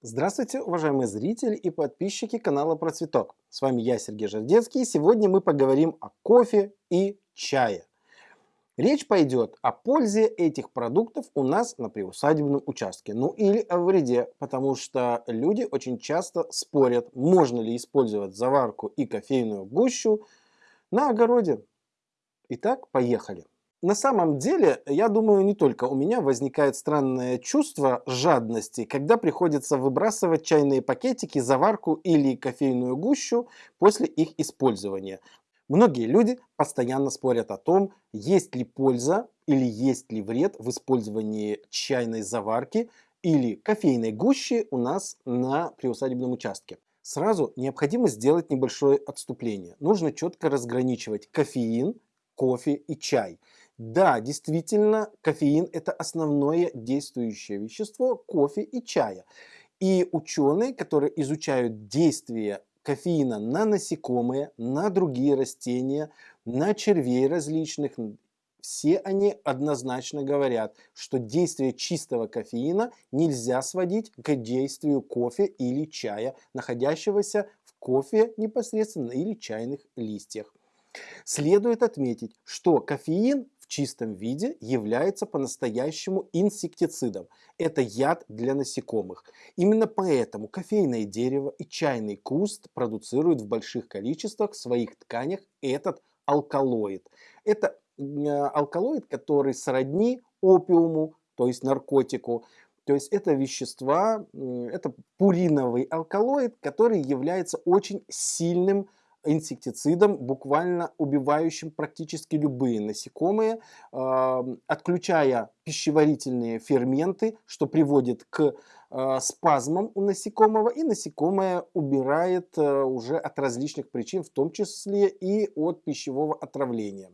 Здравствуйте, уважаемые зрители и подписчики канала Процветок. С вами я, Сергей Жардецкий, и сегодня мы поговорим о кофе и чае. Речь пойдет о пользе этих продуктов у нас на приусадебном участке, ну или о вреде, потому что люди очень часто спорят, можно ли использовать заварку и кофейную гущу на огороде. Итак, поехали. На самом деле, я думаю, не только у меня возникает странное чувство жадности, когда приходится выбрасывать чайные пакетики, заварку или кофейную гущу после их использования. Многие люди постоянно спорят о том, есть ли польза или есть ли вред в использовании чайной заварки или кофейной гущи у нас на приусадебном участке. Сразу необходимо сделать небольшое отступление. Нужно четко разграничивать кофеин, кофе и чай. Да, действительно, кофеин – это основное действующее вещество кофе и чая. И ученые, которые изучают действие кофеина на насекомые, на другие растения, на червей различных, все они однозначно говорят, что действие чистого кофеина нельзя сводить к действию кофе или чая, находящегося в кофе непосредственно или чайных листьях. Следует отметить, что кофеин чистом виде является по-настоящему инсектицидом. Это яд для насекомых. Именно поэтому кофейное дерево и чайный куст продуцируют в больших количествах в своих тканях этот алкалоид. Это алкалоид, который сродни опиуму, то есть наркотику. То есть это вещества, это пуриновый алкалоид, который является очень сильным инсектицидом, буквально убивающим практически любые насекомые, отключая пищеварительные ферменты, что приводит к а, спазмам у насекомого, и насекомое убирает э, уже от различных причин, в том числе и от пищевого отравления.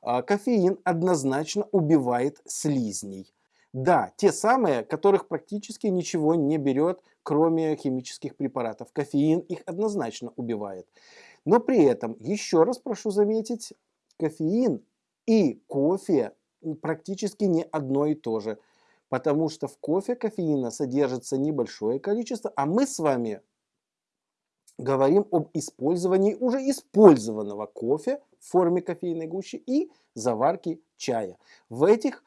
А, кофеин однозначно убивает слизней. Да, те самые, которых практически ничего не берет, кроме химических препаратов. Кофеин их однозначно убивает. Но при этом, еще раз прошу заметить, кофеин и кофе практически не одно и то же. Потому что в кофе кофеина содержится небольшое количество, а мы с вами говорим об использовании уже использованного кофе в форме кофейной гущи и заварки чая. В этих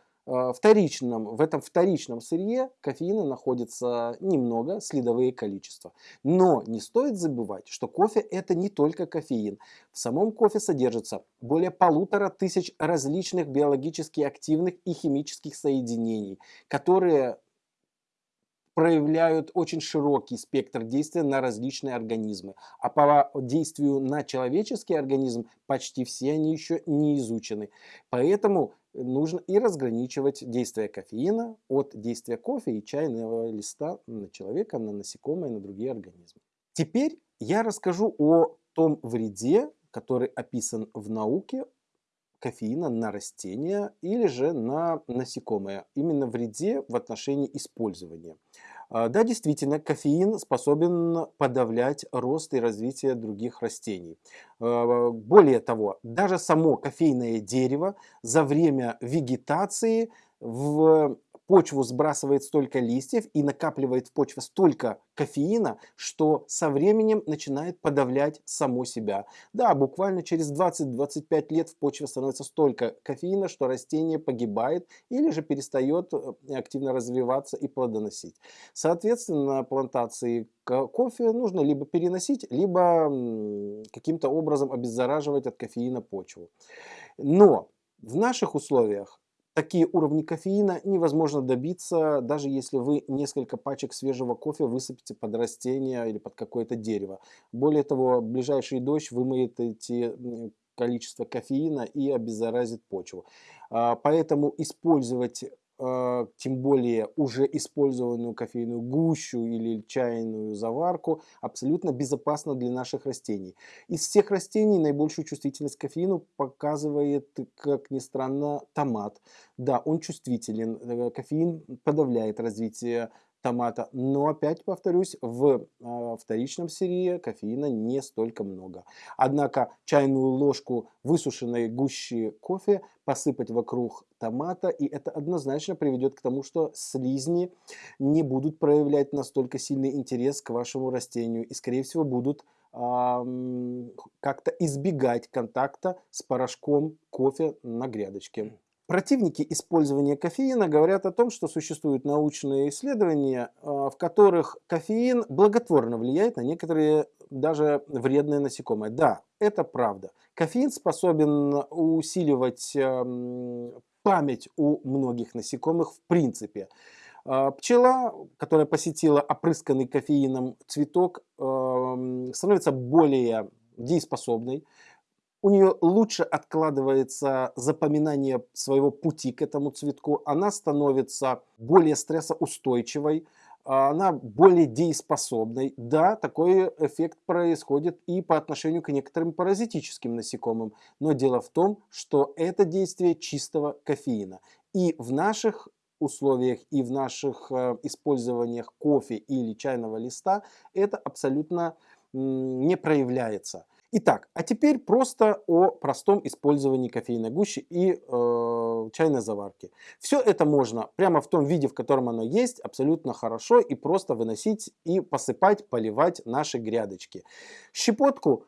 вторичном, в этом вторичном сырье кофеина находится немного, следовые количества. Но не стоит забывать, что кофе это не только кофеин. В самом кофе содержится более полутора тысяч различных биологически активных и химических соединений, которые проявляют очень широкий спектр действия на различные организмы. А по действию на человеческий организм почти все они еще не изучены. Поэтому нужно и разграничивать действие кофеина от действия кофе и чайного листа на человека, на насекомые, на другие организмы. Теперь я расскажу о том вреде, который описан в науке кофеина на растения или же на насекомые. Именно вреде в отношении использования. А, да, действительно, кофеин способен подавлять рост и развитие других растений. А, более того, даже само кофейное дерево за время вегетации в почву сбрасывает столько листьев и накапливает в почве столько кофеина, что со временем начинает подавлять само себя. Да, буквально через 20-25 лет в почве становится столько кофеина, что растение погибает или же перестает э, активно развиваться и плодоносить. Соответственно, плантации кофе нужно либо переносить, либо каким-то образом обеззараживать от кофеина почву. Но в наших условиях Такие уровни кофеина невозможно добиться, даже если вы несколько пачек свежего кофе высыпите под растение или под какое-то дерево. Более того, ближайший дождь вымоет эти количество кофеина и обеззаразит почву. А, поэтому использовать а, тем более уже использованную кофейную гущу или чайную заварку, абсолютно безопасно для наших растений. Из всех растений наибольшую чувствительность к кофеину показывает, как ни странно, томат. Да, он чувствителен, э, кофеин подавляет развитие томата. Но опять повторюсь, в э, вторичном сырье кофеина не столько много. Однако чайную ложку высушенной гущи кофе посыпать вокруг томата, и это однозначно приведет к тому, что слизни не будут проявлять настолько сильный интерес к вашему растению и, скорее всего, будут как-то избегать контакта с порошком кофе на грядочке. Противники использования кофеина говорят о том, что существуют научные исследования, а, в которых кофеин благотворно влияет на некоторые даже вредные насекомые. Да, это правда. Кофеин способен усиливать память у многих насекомых в принципе. А, пчела, которая посетила опрысканный кофеином цветок, становится более дееспособной, у нее лучше откладывается запоминание своего пути к этому цветку, она становится более стрессоустойчивой, она более дееспособной. Да, такой эффект происходит и по отношению к некоторым паразитическим насекомым, но дело в том, что это действие чистого кофеина. И в наших условиях и в наших э, использованиях кофе или чайного листа это абсолютно не проявляется. Итак, а теперь просто о простом использовании кофейной гущи и э, чайной заварки. Все это можно прямо в том виде, в котором оно есть, абсолютно хорошо и просто выносить и посыпать, поливать наши грядочки. Щепотку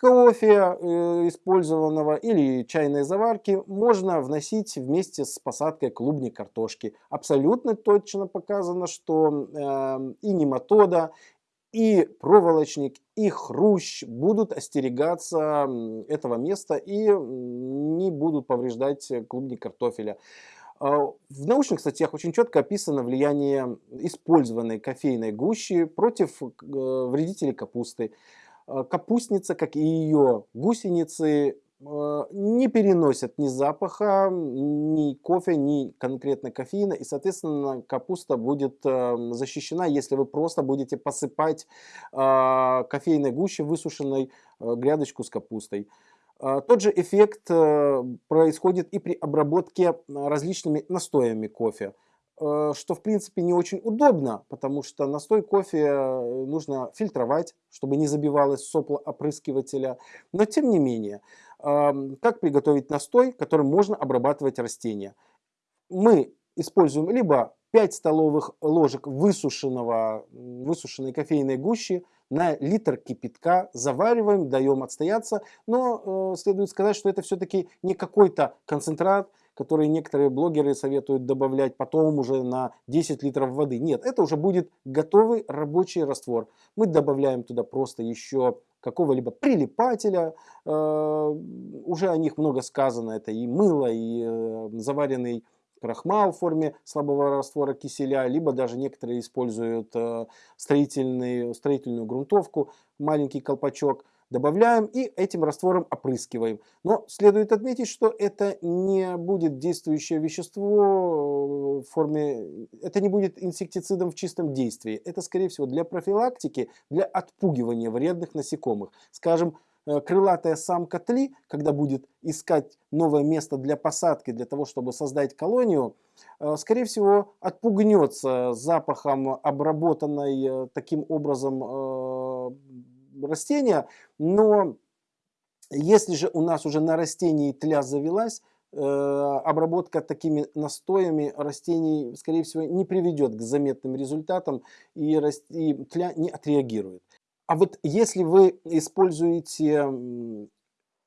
кофе э, использованного или чайной заварки можно вносить вместе с посадкой клубней картошки. Абсолютно точно показано, что э, и нематода, и проволочник, и хрущ будут остерегаться этого места и не будут повреждать клубни картофеля. А, в научных статьях очень четко описано влияние использованной кофейной гущи против э, вредителей капусты. А, капустница, как и ее гусеницы, не переносят ни запаха, ни кофе, ни конкретно кофеина. И, соответственно, капуста будет эм, защищена, если вы просто будете посыпать э, кофейной гуще высушенной э, грядочку с капустой. Тот же эффект происходит и при обработке различными настоями кофе что в принципе не очень удобно, потому что настой кофе нужно фильтровать, чтобы не забивалось сопло опрыскивателя. Но тем не менее, как приготовить настой, которым можно обрабатывать растения. Мы используем либо 5 столовых ложек высушенного, высушенной кофейной гущи на литр кипятка, завариваем, даем отстояться, но э, следует сказать, что это все-таки не какой-то концентрат, который некоторые блогеры советуют добавлять потом уже на 10 литров воды. Нет, это уже будет готовый рабочий раствор. Мы добавляем туда просто еще какого-либо прилипателя. Э, уже о них много сказано. Это и мыло, и э, заваренный крахмал в форме слабого раствора киселя, либо даже некоторые используют э, строительную, строительную грунтовку, маленький колпачок добавляем и этим раствором опрыскиваем. Но следует отметить, что это не будет действующее вещество в форме, это не будет инсектицидом в чистом действии. Это, скорее всего, для профилактики, для отпугивания вредных насекомых. Скажем, э, крылатая самка тли, когда будет искать новое место для посадки, для того, чтобы создать колонию, э, скорее всего, отпугнется запахом обработанной э, таким образом растения, но если же у нас уже на растении тля завелась, обработка такими настоями растений, скорее всего, не приведет к заметным результатам и, тля не отреагирует. А вот если вы используете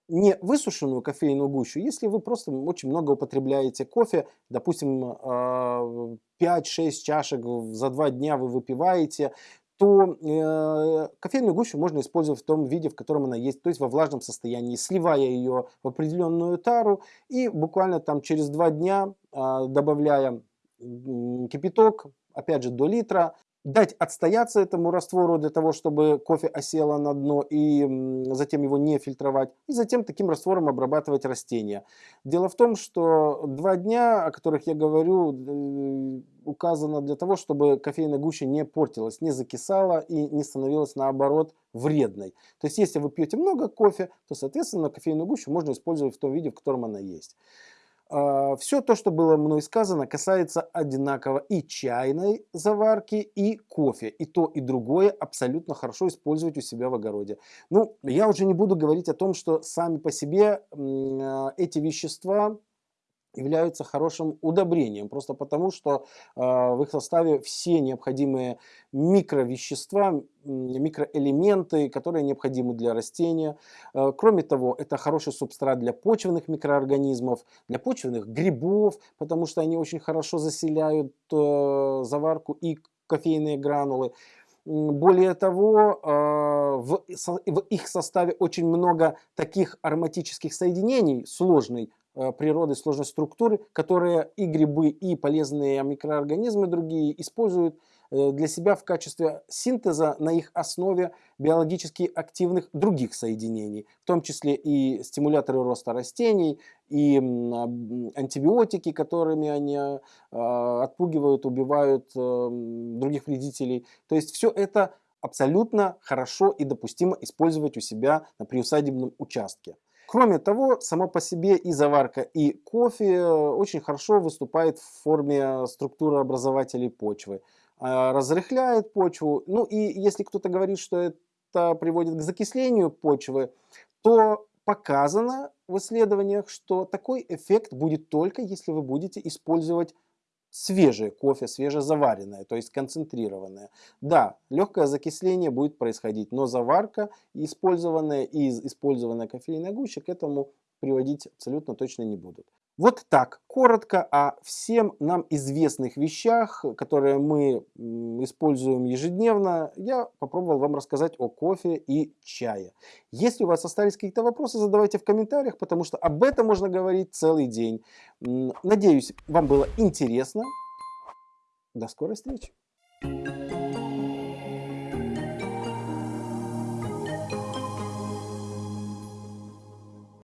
не высушенную кофейную гущу, если вы просто очень много употребляете кофе, допустим, 5-6 э, чашек за два дня вы выпиваете, то э, кофейную гущу можно использовать в том виде, в котором она есть, то есть во влажном состоянии, сливая ее в определенную тару и буквально там через два дня, э, добавляя кипяток, опять же до литра, дать отстояться этому раствору для того, чтобы кофе осело на дно и затем его не фильтровать. И затем таким раствором обрабатывать растения. Дело в том, что два дня, о которых я говорю, э, указано для того, чтобы кофейная гуща не портилась, не закисала и не становилась наоборот вредной. То есть если вы пьете много кофе, то соответственно кофейную гущу можно использовать в том виде, в котором она есть. Все то, что было мной сказано, касается одинаково и чайной заварки, и кофе. И то, и другое абсолютно хорошо использовать у себя в огороде. Ну, я уже не буду говорить о том, что сами по себе а, эти вещества являются хорошим удобрением, просто потому что э, в их составе все необходимые микровещества, микроэлементы, которые необходимы для растения. Э, кроме того, это хороший субстрат для почвенных микроорганизмов, для почвенных грибов, потому что они очень хорошо заселяют э, заварку и кофейные гранулы. Более того, в их составе очень много таких ароматических соединений сложной природы, сложной структуры, которые и грибы, и полезные микроорганизмы другие используют э, для себя в качестве синтеза на их основе биологически активных других соединений, в том числе и стимуляторы роста растений, и антибиотики, которыми они э, отпугивают, убивают других вредителей. То есть все это абсолютно хорошо и допустимо использовать у себя на приусадебном участке. Кроме того, само по себе и заварка, и кофе э, очень хорошо выступает в форме структуры образователей почвы. А, разрыхляет почву. Ну и если кто-то говорит, что это приводит к закислению почвы, то показано в исследованиях, что такой эффект будет только если вы будете использовать свежее кофе, свежезаваренное, то есть концентрированное. Да, легкое закисление будет происходить, но заварка, использованная и использованная кофейная гуща к этому приводить абсолютно точно не будут. Вот так, коротко о всем нам известных вещах, которые мы используем ежедневно, я попробовал вам рассказать о кофе и чае. Если у вас остались какие-то вопросы, задавайте в комментариях, потому что об этом можно говорить целый день. Надеюсь, вам было интересно. До скорой встречи!